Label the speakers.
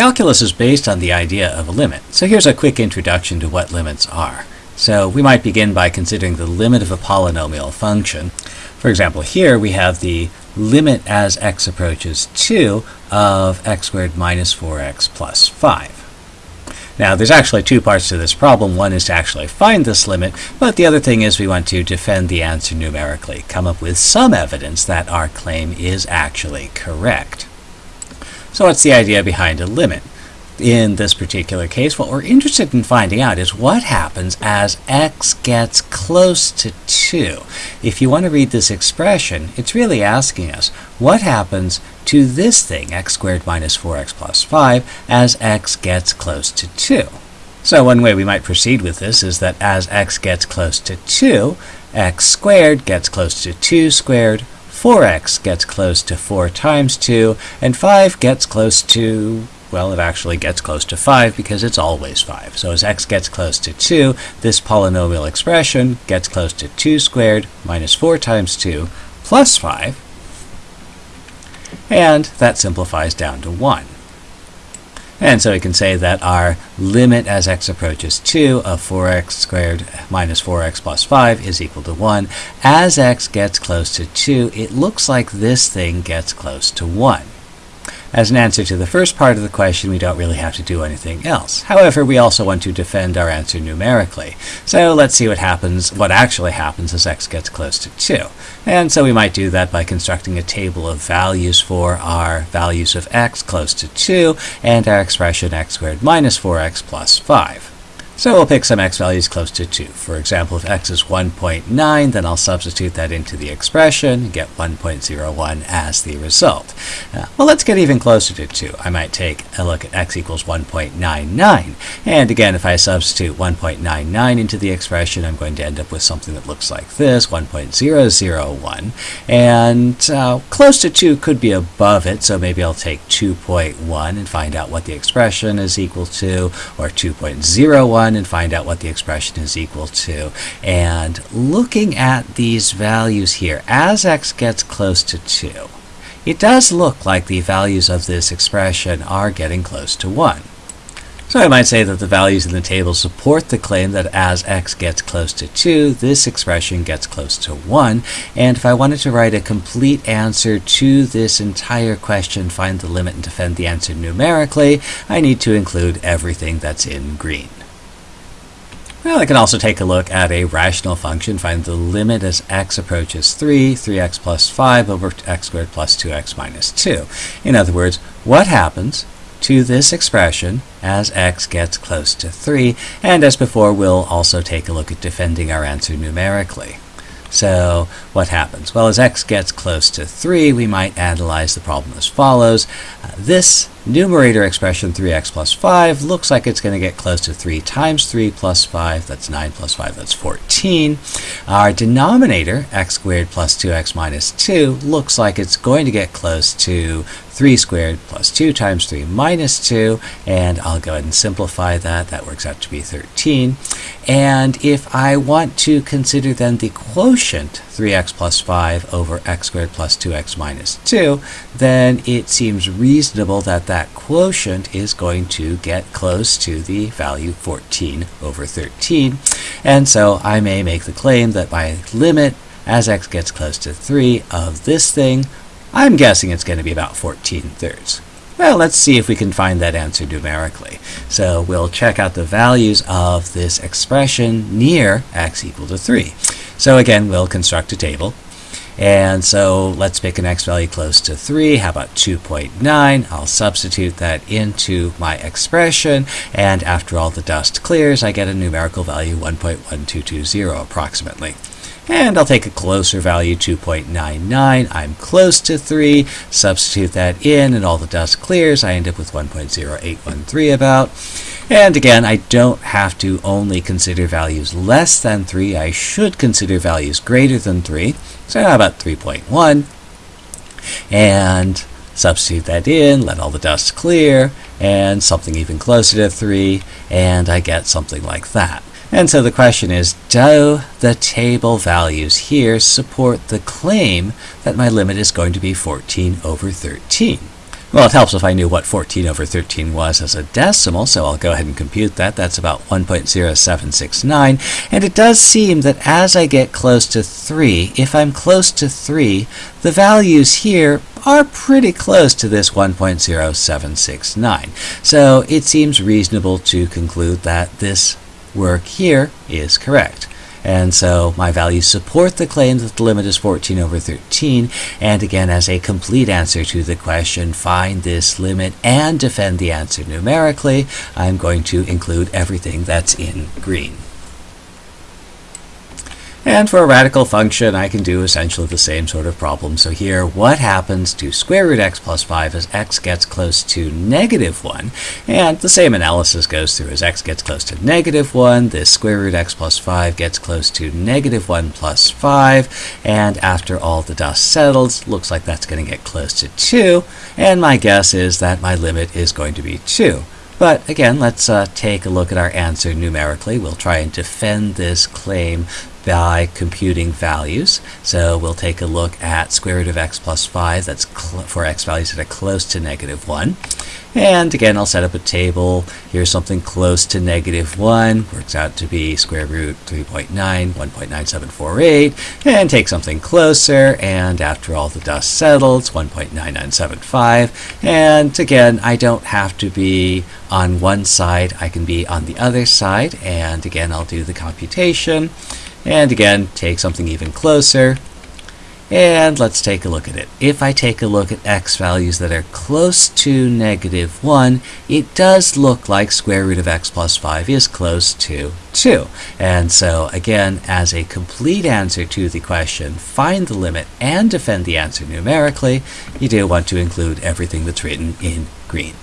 Speaker 1: Calculus is based on the idea of a limit, so here's a quick introduction to what limits are. So we might begin by considering the limit of a polynomial function. For example, here we have the limit as x approaches 2 of x squared minus 4x plus 5. Now, there's actually two parts to this problem. One is to actually find this limit, but the other thing is we want to defend the answer numerically, come up with some evidence that our claim is actually correct. So what's the idea behind a limit? In this particular case, what we're interested in finding out is what happens as x gets close to 2. If you want to read this expression, it's really asking us what happens to this thing, x squared minus 4x plus 5, as x gets close to 2. So one way we might proceed with this is that as x gets close to 2, x squared gets close to 2 squared, 4x gets close to 4 times 2, and 5 gets close to, well, it actually gets close to 5 because it's always 5. So as x gets close to 2, this polynomial expression gets close to 2 squared minus 4 times 2 plus 5, and that simplifies down to 1. And so we can say that our limit as x approaches 2 of 4x squared minus 4x plus 5 is equal to 1. As x gets close to 2, it looks like this thing gets close to 1. As an answer to the first part of the question, we don't really have to do anything else. However, we also want to defend our answer numerically. So let's see what happens, what actually happens as x gets close to 2. And so we might do that by constructing a table of values for our values of x close to 2 and our expression x squared minus 4x plus 5. So we'll pick some x values close to 2. For example, if x is 1.9, then I'll substitute that into the expression and get 1.01 as the result. Uh, well, let's get even closer to 2. I might take a look at x equals 1.99. And again, if I substitute 1.99 into the expression, I'm going to end up with something that looks like this, 1.001. And uh, close to 2 could be above it, so maybe I'll take 2.1 and find out what the expression is equal to, or 2.01 and find out what the expression is equal to. And looking at these values here, as x gets close to 2, it does look like the values of this expression are getting close to 1. So I might say that the values in the table support the claim that as x gets close to 2, this expression gets close to 1. And if I wanted to write a complete answer to this entire question, find the limit and defend the answer numerically, I need to include everything that's in green. Well, I can also take a look at a rational function, find the limit as x approaches 3, 3x plus 5 over x squared plus 2x minus 2. In other words, what happens to this expression as x gets close to 3? And as before, we'll also take a look at defending our answer numerically. So what happens? Well, as x gets close to 3, we might analyze the problem as follows. Uh, this numerator expression 3x plus 5 looks like it's going to get close to 3 times 3 plus 5. That's 9 plus 5. That's 14. Our denominator, x squared plus 2x minus 2, looks like it's going to get close to 3 squared plus 2 times 3 minus 2. And I'll go ahead and simplify that. That works out to be 13. And if I want to consider then the quotient 3x plus 5 over x squared plus 2x minus 2, then it seems reasonable that that quotient is going to get close to the value 14 over 13. And so I may make the claim that my limit as x gets close to 3 of this thing, I'm guessing it's going to be about 14 thirds. Well, let's see if we can find that answer numerically. So we'll check out the values of this expression near x equal to 3. So again, we'll construct a table. And so let's pick an x value close to 3. How about 2.9? I'll substitute that into my expression. And after all the dust clears, I get a numerical value 1.1220 approximately. And I'll take a closer value, 2.99. I'm close to 3. Substitute that in, and all the dust clears. I end up with 1.0813 about. And again, I don't have to only consider values less than 3. I should consider values greater than 3. So how about 3.1? And substitute that in, let all the dust clear, and something even closer to 3, and I get something like that. And so the question is, do the table values here support the claim that my limit is going to be 14 over 13? Well, it helps if I knew what 14 over 13 was as a decimal, so I'll go ahead and compute that. That's about 1.0769. And it does seem that as I get close to 3, if I'm close to 3, the values here are pretty close to this 1.0769. So it seems reasonable to conclude that this work here is correct. And so my values support the claim that the limit is 14 over 13. And again, as a complete answer to the question, find this limit and defend the answer numerically, I'm going to include everything that's in green. And for a radical function, I can do essentially the same sort of problem. So here, what happens to square root x plus 5 as x gets close to negative 1? And the same analysis goes through as x gets close to negative 1, this square root x plus 5 gets close to negative 1 plus 5, and after all the dust settles, looks like that's going to get close to 2, and my guess is that my limit is going to be 2. But again, let's uh, take a look at our answer numerically. We'll try and defend this claim by computing values. So we'll take a look at square root of x plus 5. That's for x values that are close to negative 1. And again, I'll set up a table. Here's something close to negative 1. Works out to be square root 3.9, 1.9748. And take something closer. And after all the dust settles, 1.9975. And again, I don't have to be on one side. I can be on the other side. And again, I'll do the computation. And again, take something even closer. And let's take a look at it. If I take a look at x values that are close to negative 1, it does look like square root of x plus 5 is close to 2. And so again, as a complete answer to the question, find the limit and defend the answer numerically, you do want to include everything that's written in green.